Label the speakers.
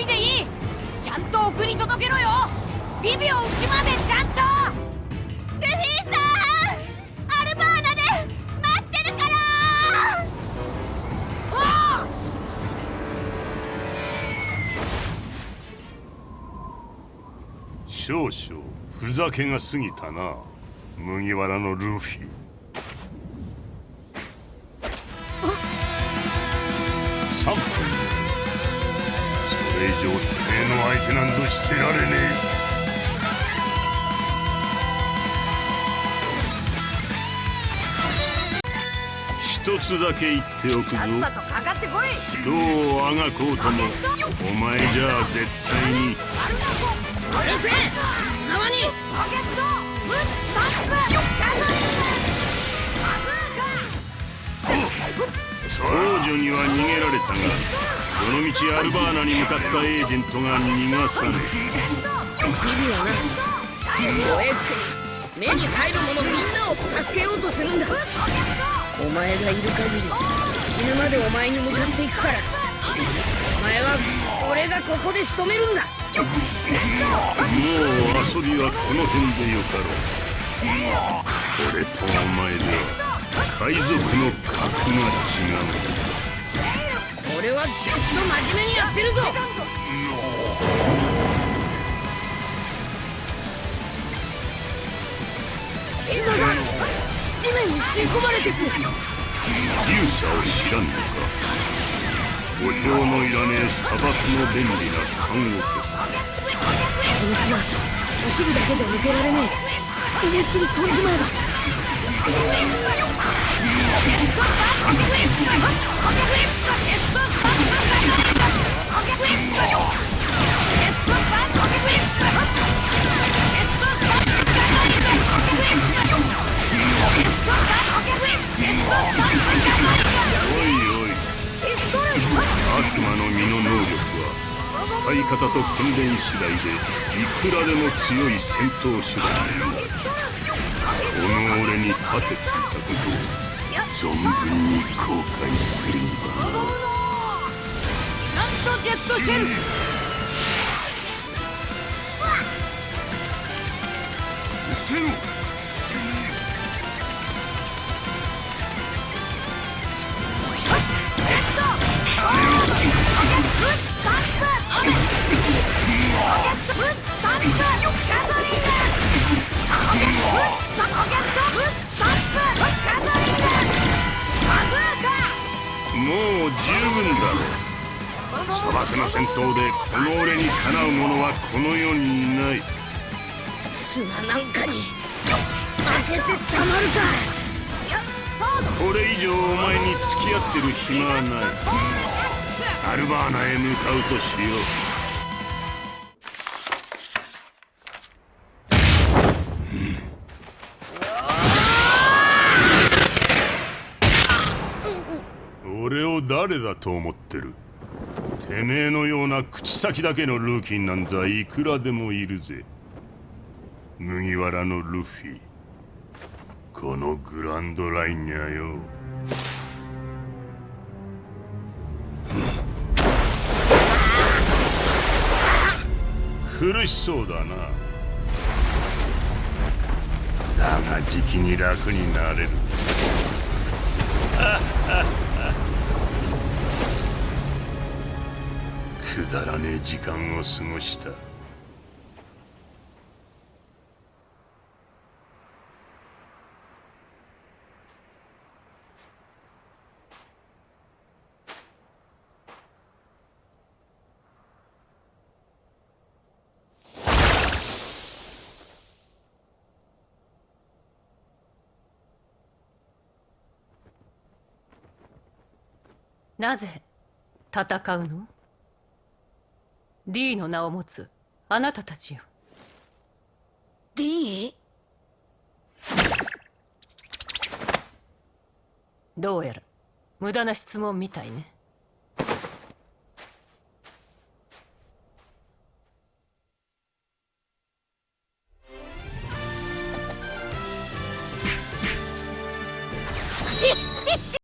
Speaker 1: 人でいい。ちゃんと送り届けろよ。ビビをうちまでちゃんと。ルフィさんアルバーナで。待ってるから。お
Speaker 2: お少々ふざけが過ぎたな。麦わらのルフィ。3分れ以上てめえの相手なんぞしてられねえ。一つだけ言っておくぞ。
Speaker 1: ど
Speaker 2: うあがこうともお前じゃあ絶対に。う。
Speaker 1: る
Speaker 3: せえ。縄に。ロ
Speaker 1: ケット。ブッスタンプガソ
Speaker 2: リン少女には逃げられたがどのみちアルバーナに向かったエージェントが逃がされビビ
Speaker 3: はな。弱えくせに目に入るものみんなを助けようとするんだ。お前がいる限り死ぬまでお前に向かっていくから。お前は俺がここで仕留めるんだ。もう
Speaker 2: 遊びはこの辺でよかろう。俺とお前では海賊の格が違う。
Speaker 3: 俺はずっと真面目にやってるぞ。膝が地面に吸い込まれてく勇
Speaker 2: 者を知らんのか。お経のいらねえ砂漠の便利な看護婦さこ
Speaker 3: いつが走るだけじゃ抜けられねえ。逃げっきり飛んじまえばおいお
Speaker 2: い。悪魔の身の能力は使い方と訓練次第でいくらでも強い戦闘手段になる。この俺に勝てていたことを存分に後悔するんだなな
Speaker 1: んとジェットシェル。う
Speaker 2: せろ
Speaker 1: も
Speaker 2: う十分だろ砂漠の戦闘でこの俺にかなう者はこの世にいない。
Speaker 3: 砂なんかに負けてたまるか。
Speaker 2: これ以上お前に付き合ってる暇はない。アルバーナへ向かうとしよう俺を誰だと思ってる？てめえのような口先だけのルーキンなんざいくらでもいるぜ。麦わらのルフィ。このグランドラインにゃよ。苦しそうだな。だがじきに楽になれる。くだらねえ時間を過ごした。
Speaker 1: なぜ戦うの？?D の名を持つあなたたちよ
Speaker 3: D?
Speaker 1: どうやら無駄な質問みたいね